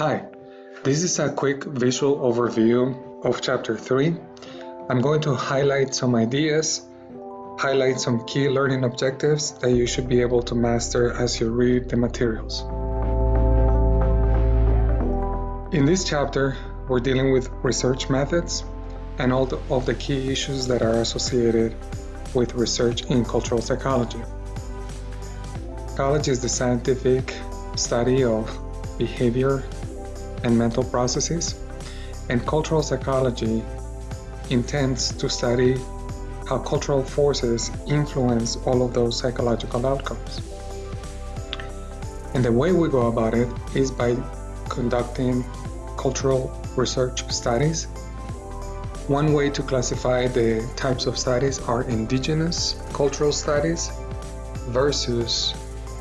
Hi, this is a quick visual overview of Chapter 3. I'm going to highlight some ideas, highlight some key learning objectives that you should be able to master as you read the materials. In this chapter, we're dealing with research methods and all of the key issues that are associated with research in cultural psychology. Psychology is the scientific study of behavior and mental processes, and cultural psychology intends to study how cultural forces influence all of those psychological outcomes. And the way we go about it is by conducting cultural research studies. One way to classify the types of studies are indigenous cultural studies versus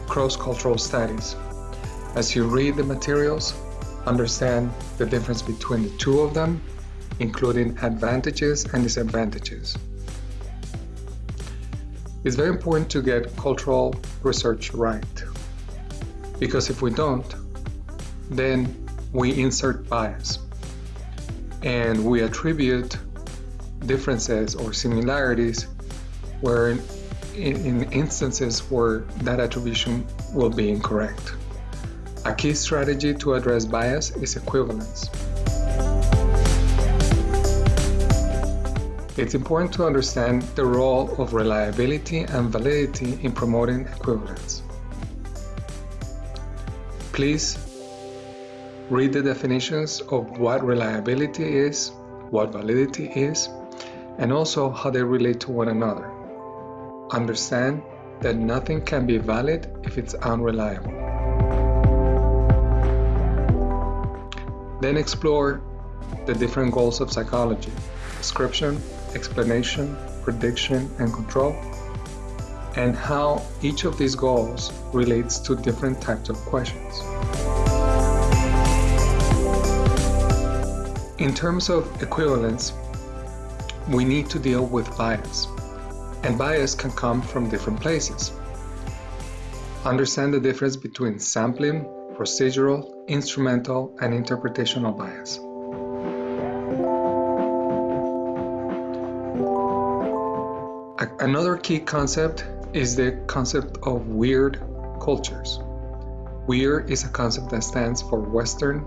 cross-cultural studies. As you read the materials, understand the difference between the two of them, including advantages and disadvantages. It's very important to get cultural research right, because if we don't, then we insert bias and we attribute differences or similarities where in, in instances where that attribution will be incorrect. A key strategy to address bias is equivalence. It's important to understand the role of reliability and validity in promoting equivalence. Please read the definitions of what reliability is, what validity is, and also how they relate to one another. Understand that nothing can be valid if it's unreliable. Then explore the different goals of psychology, description, explanation, prediction, and control, and how each of these goals relates to different types of questions. In terms of equivalence, we need to deal with bias, and bias can come from different places. Understand the difference between sampling procedural, instrumental, and interpretational bias. Another key concept is the concept of weird cultures. Weird is a concept that stands for Western,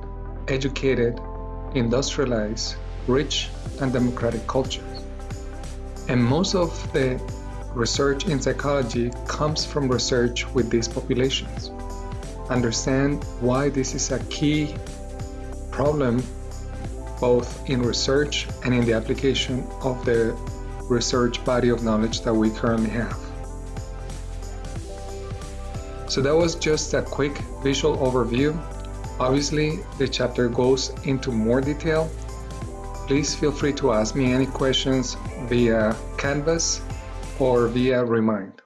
educated, industrialized, rich, and democratic cultures. And most of the research in psychology comes from research with these populations understand why this is a key problem both in research and in the application of the research body of knowledge that we currently have. So that was just a quick visual overview. Obviously, the chapter goes into more detail. Please feel free to ask me any questions via Canvas or via Remind.